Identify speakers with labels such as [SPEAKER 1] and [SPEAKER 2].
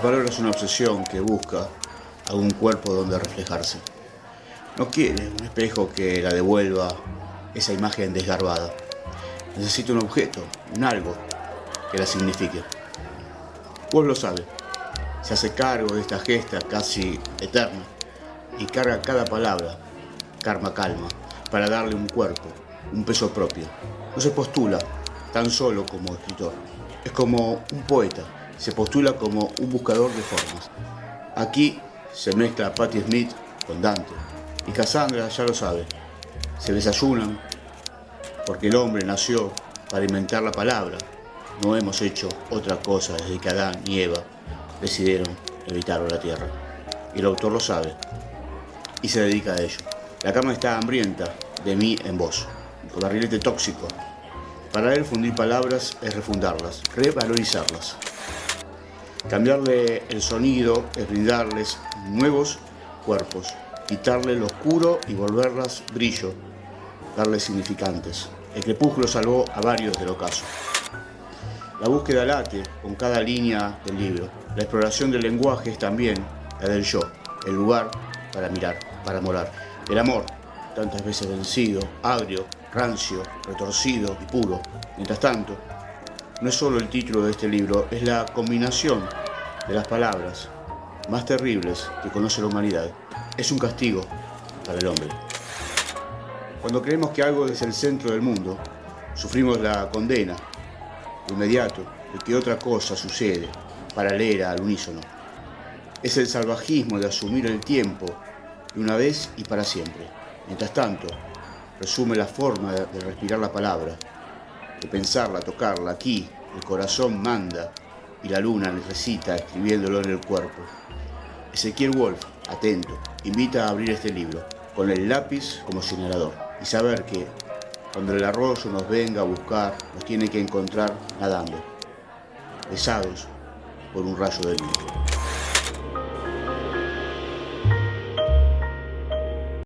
[SPEAKER 1] La palabra es una obsesión que busca algún cuerpo donde reflejarse. No quiere un espejo que la devuelva esa imagen desgarbada. Necesita un objeto, un algo que la signifique. Vos lo sabe. Se hace cargo de esta gesta casi eterna y carga cada palabra, karma calma, para darle un cuerpo, un peso propio. No se postula tan solo como escritor. Es como un poeta, se postula como un buscador de formas. Aquí se mezcla Patti Smith con Dante. Y Cassandra ya lo sabe. Se desayunan porque el hombre nació para inventar la palabra. No hemos hecho otra cosa desde que Adán y Eva decidieron evitar la tierra. Y el autor lo sabe y se dedica a ello. La cama está hambrienta de mí en vos, con barrilete tóxico. Para él fundir palabras es refundarlas, revalorizarlas. Cambiarle el sonido es brindarles nuevos cuerpos, quitarle lo oscuro y volverlas brillo, darles significantes. El crepúsculo salvó a varios del ocaso. La búsqueda late con cada línea del libro. La exploración del lenguaje es también la del yo, el lugar para mirar, para morar. El amor, tantas veces vencido, agrio, rancio, retorcido y puro. Mientras tanto, no es solo el título de este libro, es la combinación de las palabras más terribles que conoce la humanidad. Es un castigo para el hombre. Cuando creemos que algo es el centro del mundo, sufrimos la condena de inmediato de que otra cosa sucede, paralela al unísono. Es el salvajismo de asumir el tiempo de una vez y para siempre. Mientras tanto, resume la forma de respirar la palabra, de pensarla, tocarla. Aquí el corazón manda y la luna necesita escribiéndolo en el cuerpo. Ezequiel Wolf, atento, invita a abrir este libro con el lápiz como señalador y saber que cuando el arroyo nos venga a buscar, nos tiene que encontrar nadando, besados por un rayo del viento.